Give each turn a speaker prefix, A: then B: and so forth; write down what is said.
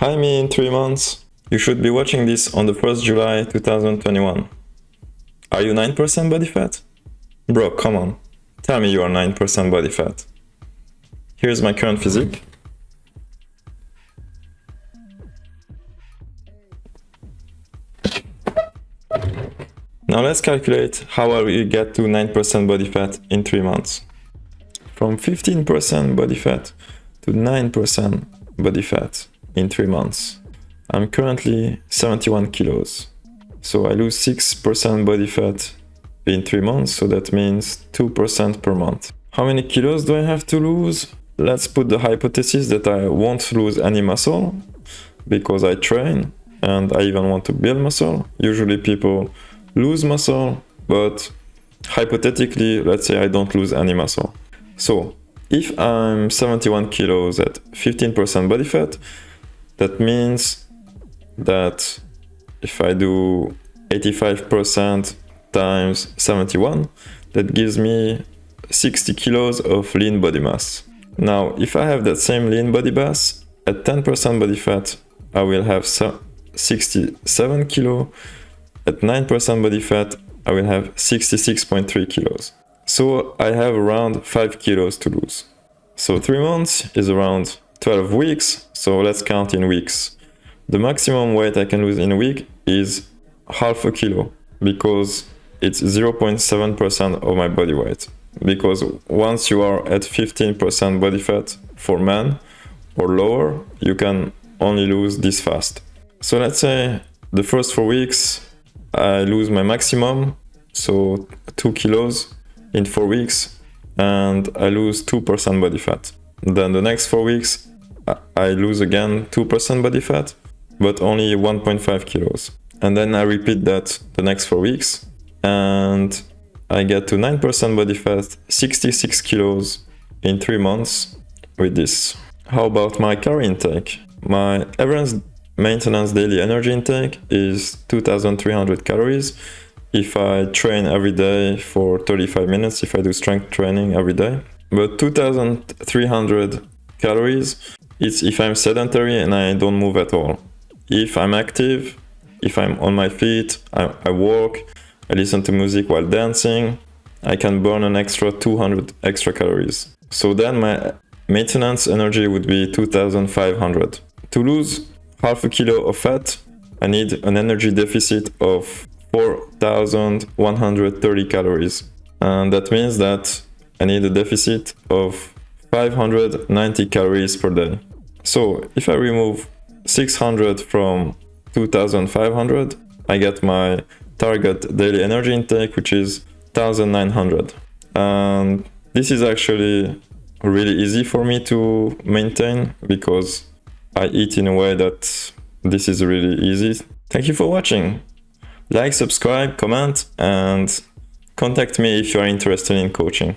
A: Hi me in 3 months. You should be watching this on the 1st July 2021. Are you 9% body fat? Bro, come on. Tell me you are 9% body fat. Here's my current physique. Now let's calculate how I will get to 9% body fat in 3 months. From 15% body fat to 9% body fat in 3 months. I'm currently 71 kilos. So I lose 6% body fat in 3 months, so that means 2% per month. How many kilos do I have to lose? Let's put the hypothesis that I won't lose any muscle because I train and I even want to build muscle. Usually people lose muscle, but hypothetically, let's say I don't lose any muscle. So if I'm 71 kilos at 15% body fat, that means that if I do 85% times 71, that gives me 60 kilos of lean body mass. Now, if I have that same lean body mass, at 10% body fat, I will have 67 kilo. At 9% body fat, I will have 66.3 kilos. So I have around 5 kilos to lose. So 3 months is around 12 weeks, so let's count in weeks. The maximum weight I can lose in a week is half a kilo because it's 0.7% of my body weight. Because once you are at 15% body fat for men or lower, you can only lose this fast. So let's say the first four weeks I lose my maximum, so 2 kilos in 4 weeks, and I lose 2% body fat. Then the next 4 weeks I lose again 2% body fat, but only 1.5 kilos. And then I repeat that the next 4 weeks, and I get to 9% body fat, 66 kilos in 3 months with this. How about my calorie intake? My average maintenance daily energy intake is 2300 calories if I train every day for 35 minutes, if I do strength training every day. But 2300 calories is if I'm sedentary and I don't move at all. If I'm active, if I'm on my feet, I, I walk, I listen to music while dancing, I can burn an extra 200 extra calories. So then my maintenance energy would be 2500. To lose half a kilo of fat, I need an energy deficit of 4130 calories. And that means that I need a deficit of 590 calories per day. So if I remove 600 from 2500, I get my target daily energy intake, which is 1900. And this is actually really easy for me to maintain because I eat in a way that this is really easy. Thank you for watching. Like, subscribe, comment, and contact me if you are interested in coaching.